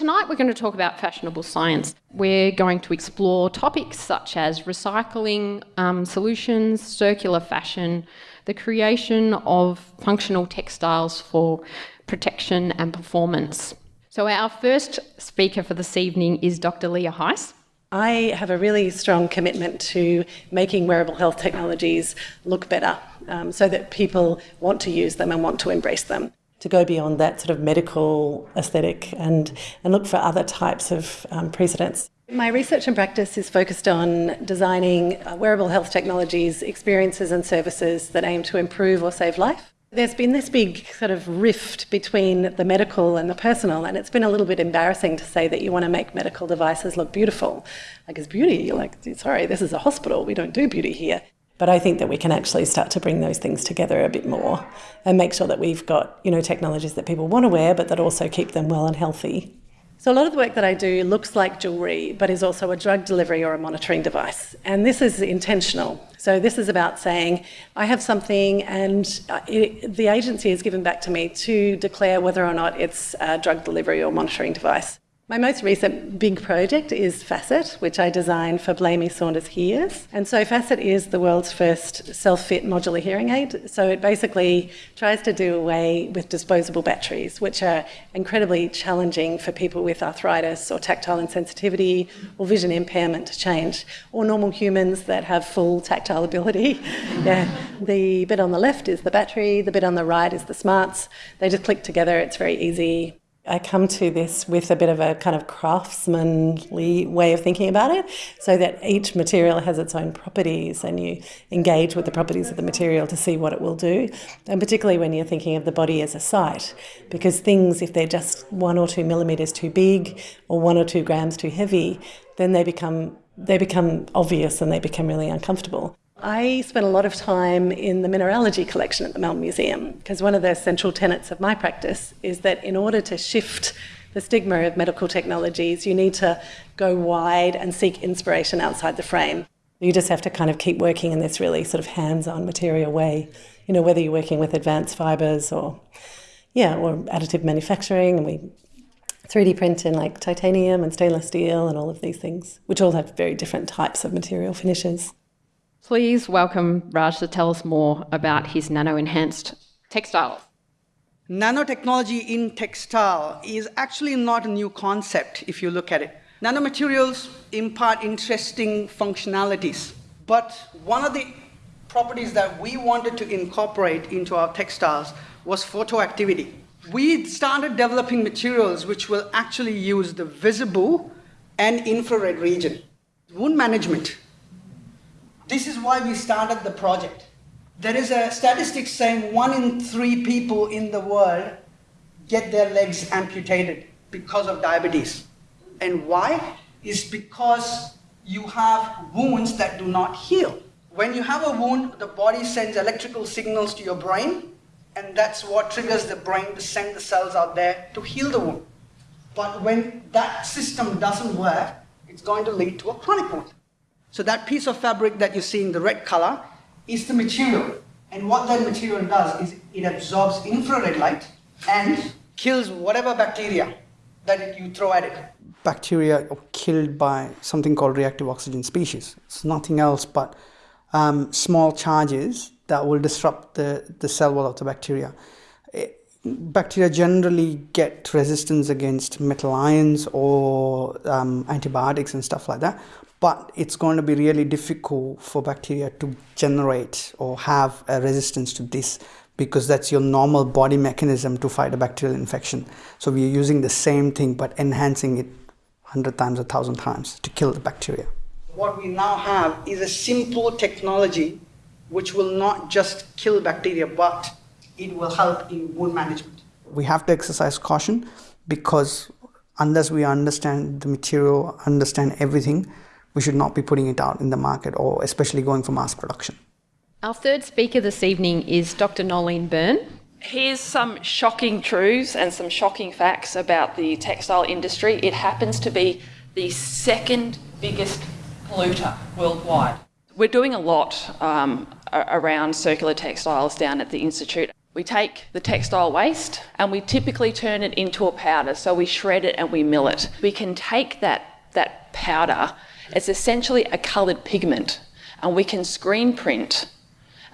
Tonight we're going to talk about fashionable science. We're going to explore topics such as recycling um, solutions, circular fashion, the creation of functional textiles for protection and performance. So, our first speaker for this evening is Dr. Leah Heiss. I have a really strong commitment to making wearable health technologies look better um, so that people want to use them and want to embrace them. To go beyond that sort of medical aesthetic and, and look for other types of um, precedents. My research and practice is focused on designing uh, wearable health technologies, experiences, and services that aim to improve or save life. There's been this big sort of rift between the medical and the personal, and it's been a little bit embarrassing to say that you want to make medical devices look beautiful. Like, it's beauty. You're like, sorry, this is a hospital. We don't do beauty here. But I think that we can actually start to bring those things together a bit more and make sure that we've got, you know, technologies that people want to wear, but that also keep them well and healthy. So a lot of the work that I do looks like jewellery, but is also a drug delivery or a monitoring device. And this is intentional. So this is about saying, I have something and uh, it, the agency has given back to me to declare whether or not it's a drug delivery or monitoring device. My most recent big project is Facet, which I designed for Blamey Saunders Hears. And so Facet is the world's first self-fit modular hearing aid. So it basically tries to do away with disposable batteries, which are incredibly challenging for people with arthritis or tactile insensitivity or vision impairment to change, or normal humans that have full tactile ability. yeah. The bit on the left is the battery, the bit on the right is the smarts. They just click together, it's very easy. I come to this with a bit of a kind of craftsmanly way of thinking about it, so that each material has its own properties and you engage with the properties of the material to see what it will do. And particularly when you're thinking of the body as a site, because things, if they're just one or two millimetres too big or one or two grams too heavy, then they become they become obvious and they become really uncomfortable. I spent a lot of time in the mineralogy collection at the Melbourne Museum because one of the central tenets of my practice is that in order to shift the stigma of medical technologies, you need to go wide and seek inspiration outside the frame. You just have to kind of keep working in this really sort of hands-on material way, you know, whether you're working with advanced fibres or, yeah, or additive manufacturing, and we 3D print in like titanium and stainless steel and all of these things, which all have very different types of material finishes. Please welcome Raj to tell us more about his nano-enhanced textiles. Nanotechnology in textile is actually not a new concept if you look at it. Nanomaterials impart interesting functionalities, but one of the properties that we wanted to incorporate into our textiles was photoactivity. We started developing materials which will actually use the visible and infrared region. Wound management this is why we started the project. There is a statistic saying one in three people in the world get their legs amputated because of diabetes. And why? Is because you have wounds that do not heal. When you have a wound, the body sends electrical signals to your brain, and that's what triggers the brain to send the cells out there to heal the wound. But when that system doesn't work, it's going to lead to a chronic wound. So that piece of fabric that you see in the red color is the material. And what that material does is it absorbs infrared light and kills whatever bacteria that you throw at it. Bacteria are killed by something called reactive oxygen species. It's nothing else but um, small charges that will disrupt the, the cell wall of the bacteria. Bacteria generally get resistance against metal ions or um, antibiotics and stuff like that but it's going to be really difficult for bacteria to generate or have a resistance to this because that's your normal body mechanism to fight a bacterial infection. So we're using the same thing but enhancing it 100 times, a 1,000 times to kill the bacteria. What we now have is a simple technology which will not just kill bacteria but it will help in wound management. We have to exercise caution because unless we understand the material, understand everything, we should not be putting it out in the market or especially going for mass production. Our third speaker this evening is Dr. Nolene Byrne. Here's some shocking truths and some shocking facts about the textile industry. It happens to be the second biggest polluter worldwide. We're doing a lot um, around circular textiles down at the Institute. We take the textile waste and we typically turn it into a powder. So we shred it and we mill it. We can take that, that powder, it's essentially a coloured pigment, and we can screen print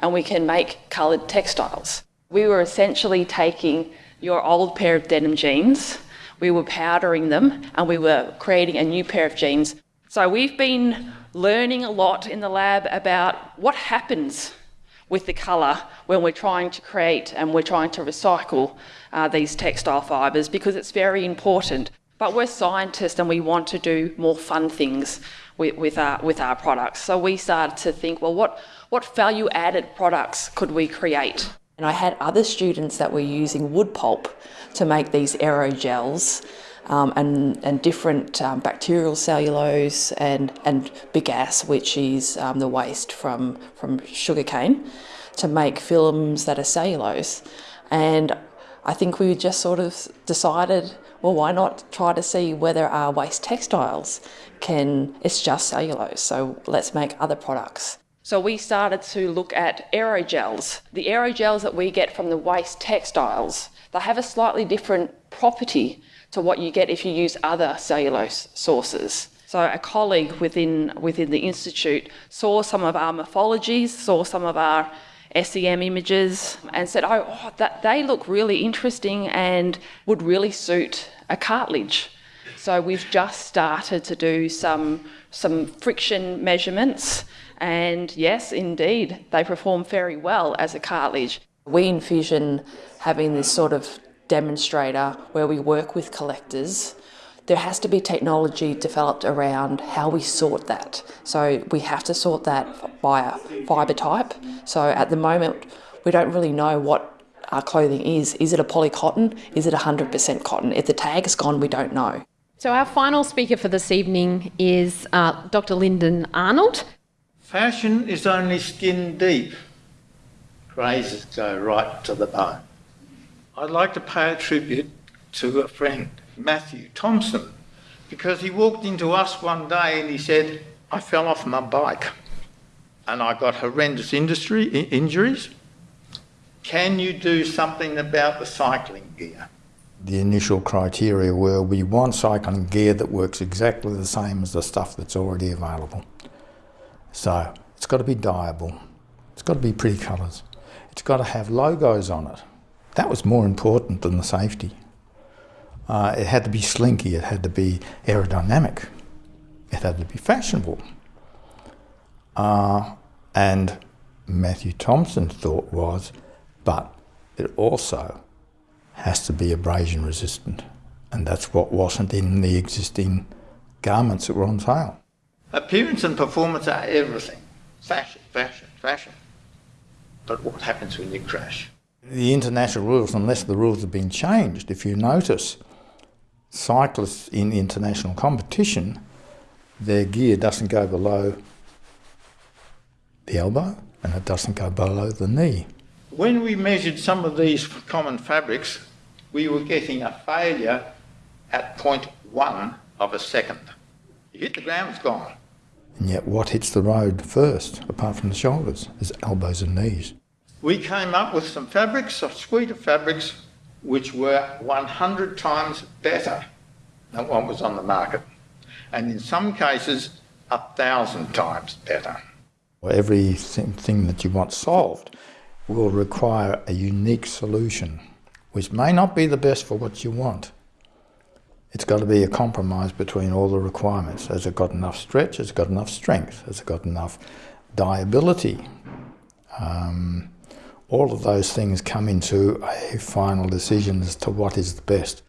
and we can make coloured textiles. We were essentially taking your old pair of denim jeans, we were powdering them, and we were creating a new pair of jeans. So we've been learning a lot in the lab about what happens with the colour when we're trying to create and we're trying to recycle uh, these textile fibres because it's very important. But we're scientists and we want to do more fun things with, with, our, with our products. So we started to think, well, what, what value added products could we create? And I had other students that were using wood pulp to make these aerogels um, and, and different um, bacterial cellulose and, and bagasse, which is um, the waste from, from sugarcane, to make films that are cellulose. And I think we just sort of decided, well, why not try to see whether our waste textiles can, it's just cellulose, so let's make other products. So we started to look at aerogels. The aerogels that we get from the waste textiles, they have a slightly different property to what you get if you use other cellulose sources. So a colleague within, within the Institute saw some of our morphologies, saw some of our SEM images and said, oh, oh that, they look really interesting and would really suit a cartilage. So we've just started to do some, some friction measurements and yes, indeed, they perform very well as a cartilage. We envision having this sort of demonstrator where we work with collectors. There has to be technology developed around how we sort that. So we have to sort that by a fibre type. So at the moment, we don't really know what our clothing is. Is it a poly cotton? Is it 100% cotton? If the tag is gone, we don't know. So our final speaker for this evening is uh, Dr. Lyndon Arnold. Fashion is only skin deep. Phrases go right to the bone. I'd like to pay a tribute to a friend, Matthew Thompson, because he walked into us one day and he said, I fell off my bike and I got horrendous industry, injuries. Can you do something about the cycling gear? The initial criteria were we want cycling gear that works exactly the same as the stuff that's already available. So it's got to be dyeable. It's got to be pretty colours. It's got to have logos on it. That was more important than the safety. Uh, it had to be slinky, it had to be aerodynamic, it had to be fashionable. Uh, and Matthew Thompson's thought was, but it also has to be abrasion resistant. And that's what wasn't in the existing garments that were on sale. Appearance and performance are everything. Fashion, fashion, fashion. But what happens when you crash? The international rules, unless the rules have been changed, if you notice, cyclists in international competition, their gear doesn't go below the elbow and it doesn't go below the knee. When we measured some of these common fabrics, we were getting a failure at 0.1 of a second. You hit the ground, it's gone. And yet what hits the road first, apart from the shoulders, is elbows and knees. We came up with some fabrics, a suite of fabrics, which were 100 times better than what was on the market. And in some cases, a thousand times better. Everything that you want solved will require a unique solution, which may not be the best for what you want, it's got to be a compromise between all the requirements. Has it got enough stretch? Has it got enough strength? Has it got enough dyeability? Um, all of those things come into a final decision as to what is the best.